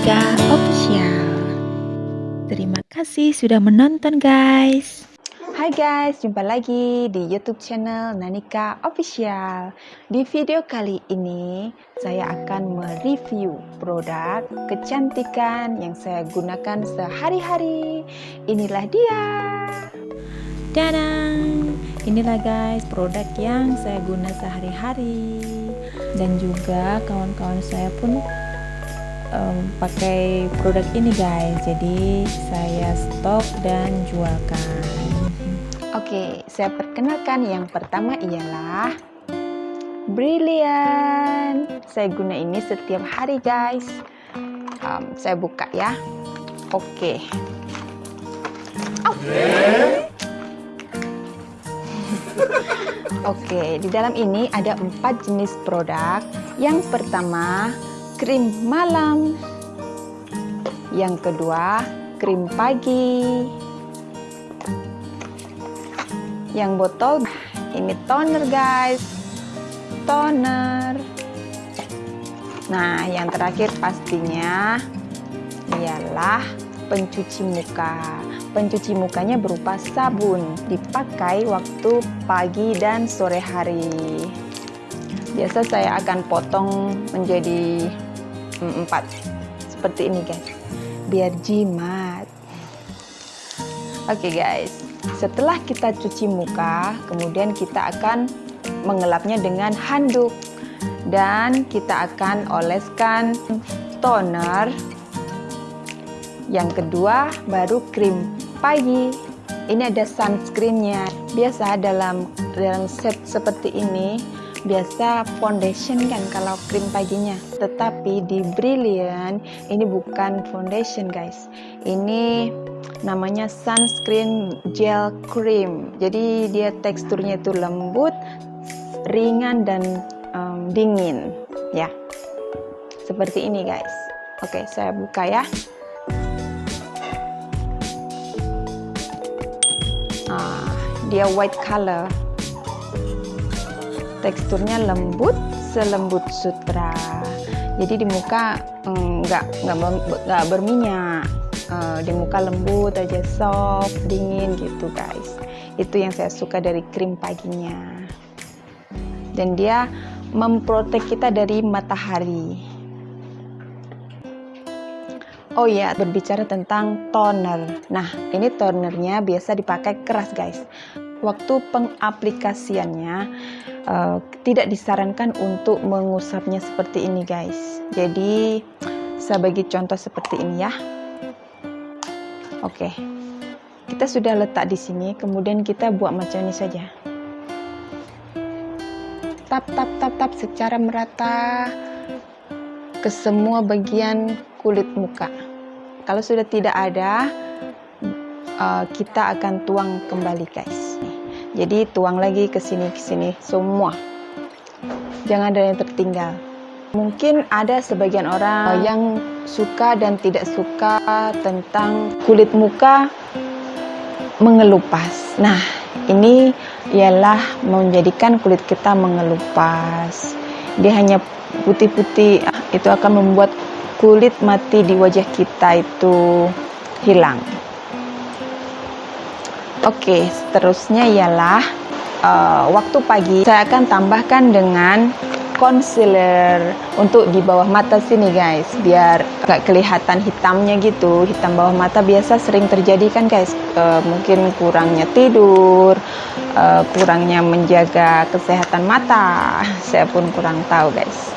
Nanika Official. Terima kasih sudah menonton guys. Hai guys, jumpa lagi di YouTube channel Nanika Official. Di video kali ini, saya akan mereview produk kecantikan yang saya gunakan sehari-hari. Inilah dia. Dadang! Inilah guys produk yang saya guna sehari-hari dan juga kawan-kawan saya pun um, pakai produk ini guys. Jadi saya stok dan jualkan. Oke saya perkenalkan. Yang pertama ialah Brilliant. Saya guna ini setiap hari guys. Um, saya buka ya. Oke. Oke, di dalam ini ada empat jenis produk. Yang pertama, krim malam. Yang kedua, krim pagi. Yang botol ini toner guys. Toner. Nah, yang terakhir pastinya ialah pencuci muka. Pencuci mukanya berupa sabun, dipakai waktu pagi dan sore hari. Biasa saya akan potong menjadi empat. Seperti ini guys. Biar jimat. Oke okay, guys. Setelah kita cuci muka kemudian kita akan mengelapnya dengan handuk. Dan kita akan oleskan toner. Yang kedua baru krim pagi. Ini ada sunscreennya. Biasa dalam dalam set seperti ini biasa foundation kan kalau krim paginya. Tetapi di Brilliant ini bukan foundation guys. Ini namanya sunscreen gel cream. Jadi dia teksturnya itu lembut ringan dan um, dingin. Ya. Seperti ini guys. Oke saya buka ya. Ah, dia white color teksturnya lembut selembut sutra. Jadi di muka mm, nggak nggak nggak berminyak. Uh, di muka lembut aja soft dingin gitu guys. Itu yang saya suka dari krim paginya. Dan dia memprotek kita dari matahari. Oh iya, berbicara tentang toner. Nah, ini tonernya biasa dipakai keras, guys. Waktu pengaplikasiannya uh, tidak disarankan untuk mengusapnya seperti ini, guys. Jadi, saya bagi contoh seperti ini ya. Oke. Kita sudah letak di sini, kemudian kita buat macam ini saja. Tap tap tap tap secara merata ke semua bagian kulit muka. Kalau sudah tidak ada, uh, kita akan tuang kembali guys. Jadi tuang lagi ke sini ke sini semua. Jangan ada yang tertinggal. Mungkin ada sebagian orang yang suka dan tidak suka tentang kulit muka mengelupas. Nah, ini ialah menjadikan kulit kita mengelupas. Dia hanya putih-putih, itu akan membuat kulit mati di wajah kita itu hilang. Oke, seterusnya ialah uh, waktu pagi. Saya akan tambahkan dengan concealer untuk di bawah mata sini guys. Biar gak kelihatan hitamnya gitu. Hitam bawah mata biasa sering terjadi kan guys. Uh, mungkin kurangnya tidur uh, kurangnya menjaga kesehatan mata. Saya pun kurang tahu guys.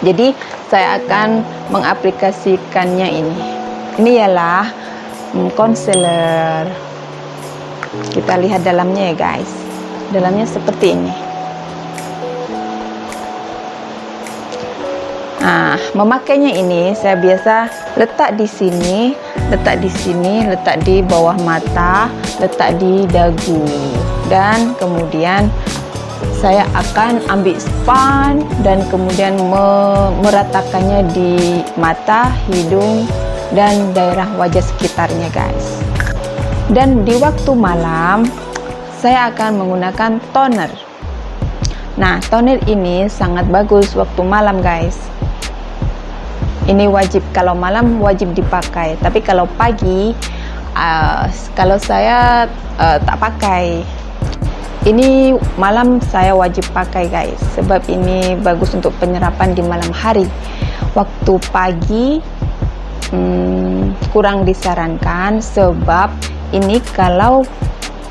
Jadi saya akan mengaplikasikannya ini. Ini ialah hmm, concealer kita lihat dalamnya ya guys. Dalamnya seperti ini. Nah, memakainya ini saya biasa letak di sini, letak di sini, letak di bawah mata, letak di dagu, dan kemudian saya akan ambil span dan kemudian meratakannya di mata, hidung, dan daerah wajah sekitarnya guys. Dan di waktu malam, saya akan menggunakan toner. Nah, toner ini sangat bagus waktu malam guys. ini wajib kalau malam wajib dipakai tapi kalau pagi uh, kalau saya uh, tak pakai ini malam saya wajib pakai guys sebab ini bagus untuk penyerapan di malam hari waktu pagi hmm, kurang disarankan sebab ini kalau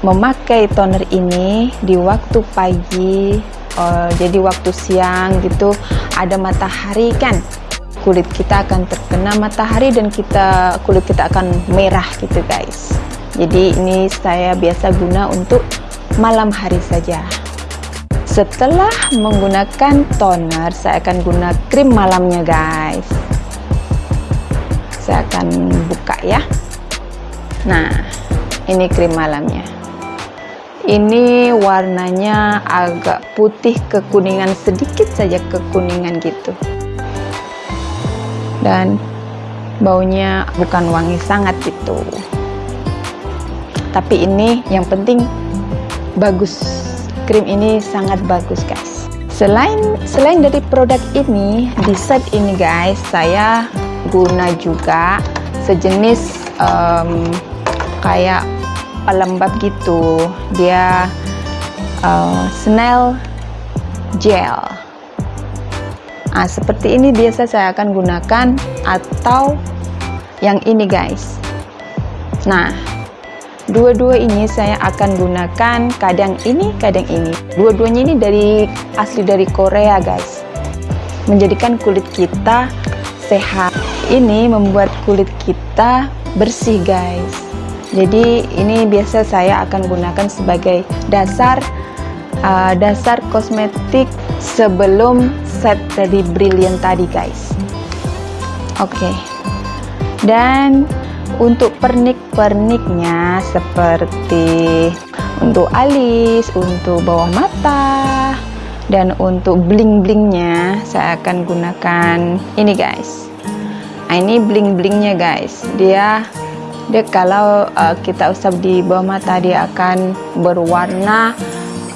memakai toner ini di waktu pagi uh, jadi waktu siang gitu ada matahari kan? Kulit kita akan terkena matahari dan kita kulit kita akan merah gitu guys. Jadi ini saya biasa guna untuk malam hari saja. Setelah menggunakan toner saya akan guna krim malamnya guys. Saya akan buka ya. Nah ini krim malamnya. Ini warnanya agak putih kekuningan sedikit saja kekuningan gitu. Dan baunya bukan wangi sangat gitu. Tapi ini yang penting bagus. Krim ini sangat bagus guys. Selain selain dari produk ini di set ini guys saya guna juga sejenis um, kayak pelembab gitu dia uh, snail gel Nah, seperti ini biasa saya akan gunakan atau yang ini guys. Nah, dua-dua ini saya akan gunakan kadang ini, kadang ini. Dua-duanya ini dari asli dari Korea guys. Menjadikan kulit kita sehat. Ini membuat kulit kita bersih guys. Jadi ini biasa saya akan gunakan sebagai dasar uh, dasar kosmetik sebelum set dari brilliant tadi guys. Oke. Okay. dan untuk pernik-perniknya seperti untuk alis, untuk bawah mata dan untuk bling-blingnya saya akan gunakan ini guys. Nah, ini bling-blingnya guys. Dia dia kalau uh, kita usap di bawah mata dia akan berwarna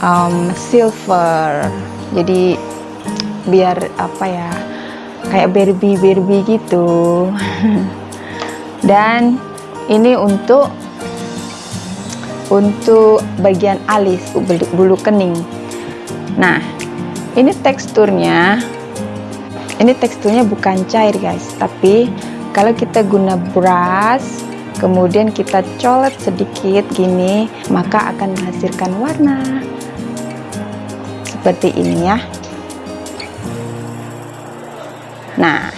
um, silver. Jadi biar apa ya kayak Barbie gitu. Dan ini untuk untuk bagian alis bulu kening. Nah ini teksturnya ini teksturnya bukan cair guys. Tapi kalau kita guna brush kemudian kita colet sedikit gini maka akan menghasilkan warna seperti ini ya Nah,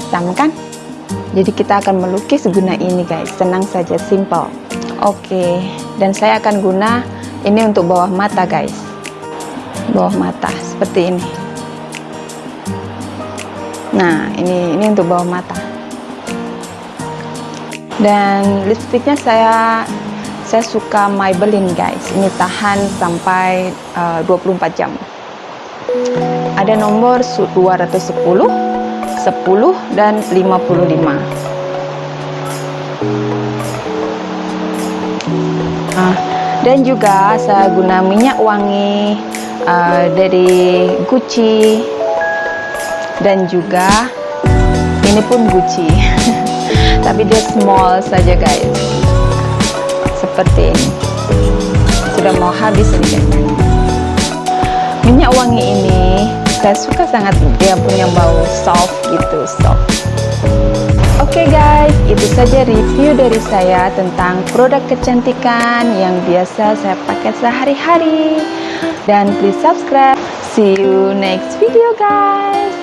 hitam kan? Jadi kita akan melukis guna ini guys, senang saja, simple. Oke, dan saya akan guna ini untuk bawah mata guys. Bawah mata seperti ini. Nah, ini ini untuk bawah mata. Dan lipstiknya saya saya suka Maybelline guys. Ini tahan sampai uh, 24 jam. Ada nomor 210 10 dan 55 nah, dan juga saya guna minyak wangi uh, dari Gucci. Dan juga ini pun Gucci tapi dia small saja guys. Seperti ini. Sudah mau habis ini guys. Minyak wangi ini saya suka sangat dia punya bau soft gitu soft. Oke okay guys itu saja review dari saya tentang produk kecantikan yang biasa saya pakai sehari-hari. Dan please subscribe. See you next video guys